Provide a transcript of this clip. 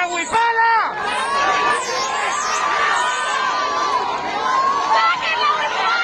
Now we